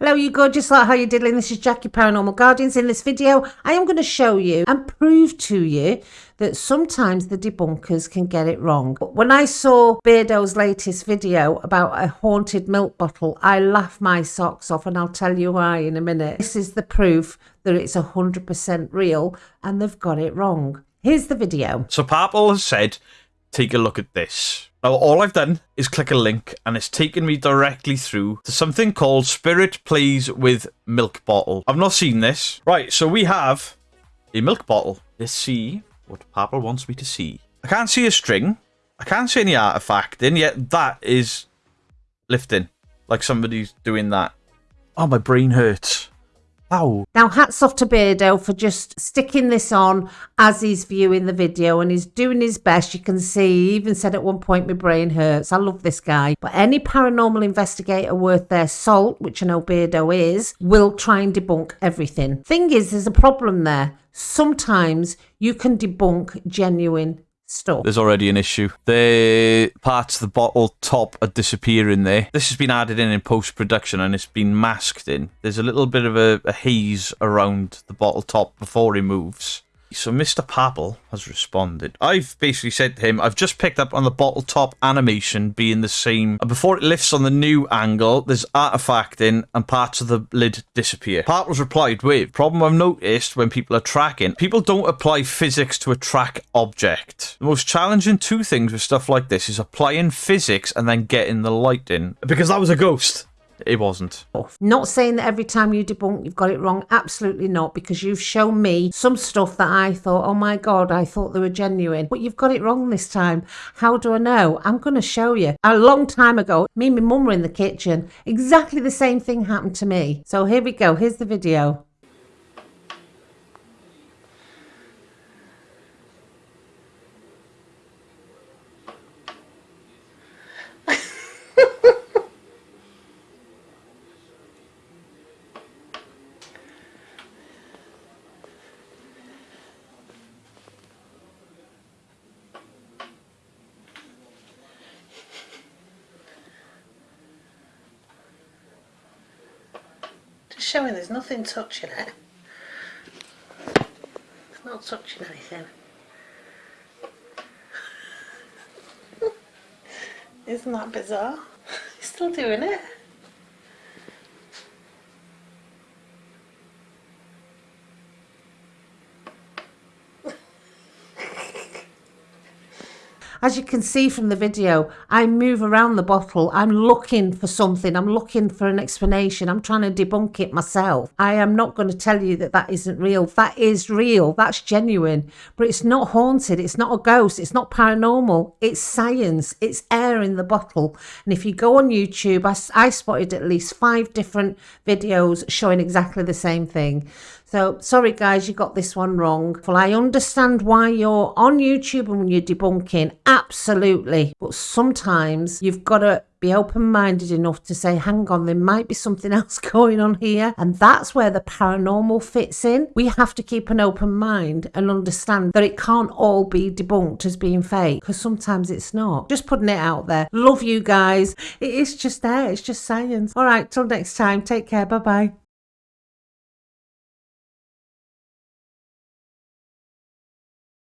Hello, you gorgeous lot. How you diddling? This is Jackie Paranormal Guardians. In this video, I am going to show you and prove to you that sometimes the debunkers can get it wrong. When I saw Beardo's latest video about a haunted milk bottle, I laughed my socks off, and I'll tell you why in a minute. This is the proof that it's 100% real, and they've got it wrong. Here's the video. So Papal has said, take a look at this. Now, all I've done is click a link and it's taken me directly through to something called Spirit Plays with Milk Bottle. I've not seen this. Right, so we have a milk bottle. Let's see what Papa wants me to see. I can't see a string. I can't see any artifact in, yet that is lifting. Like somebody's doing that. Oh, my brain hurts. Ow. Now, hats off to Beardo for just sticking this on as he's viewing the video and he's doing his best. You can see, he even said at one point, my brain hurts. I love this guy. But any paranormal investigator worth their salt, which I know Beardo is, will try and debunk everything. Thing is, there's a problem there. Sometimes you can debunk genuine There's already an issue. The parts of the bottle top are disappearing there. This has been added in in post-production and it's been masked in. There's a little bit of a, a haze around the bottle top before he moves. So Mr. Papal has responded. I've basically said to him, I've just picked up on the bottle top animation being the same. Before it lifts on the new angle, there's artifacting and parts of the lid disappear. Papal's replied with, problem I've noticed when people are tracking, people don't apply physics to a track object. The most challenging two things with stuff like this is applying physics and then getting the light in. Because that was a ghost. It wasn't. Not saying that every time you debunk you've got it wrong. Absolutely not, because you've shown me some stuff that I thought, oh my God, I thought they were genuine. But you've got it wrong this time. How do I know? I'm going to show you. A long time ago, me and my mum were in the kitchen. Exactly the same thing happened to me. So here we go. Here's the video. Showing there's nothing touching it. It's not touching anything. Isn't that bizarre? He's still doing it. As you can see from the video, I move around the bottle. I'm looking for something. I'm looking for an explanation. I'm trying to debunk it myself. I am not going to tell you that that isn't real. That is real. That's genuine. But it's not haunted. It's not a ghost. It's not paranormal. It's science. It's air in the bottle. And if you go on YouTube, I, I spotted at least five different videos showing exactly the same thing. So sorry guys, you got this one wrong. Well, I understand why you're on YouTube and you're debunking, absolutely. But sometimes you've got to be open-minded enough to say, hang on, there might be something else going on here. And that's where the paranormal fits in. We have to keep an open mind and understand that it can't all be debunked as being fake because sometimes it's not. Just putting it out there. Love you guys. It is just there. It's just science. All right, till next time. Take care. Bye-bye.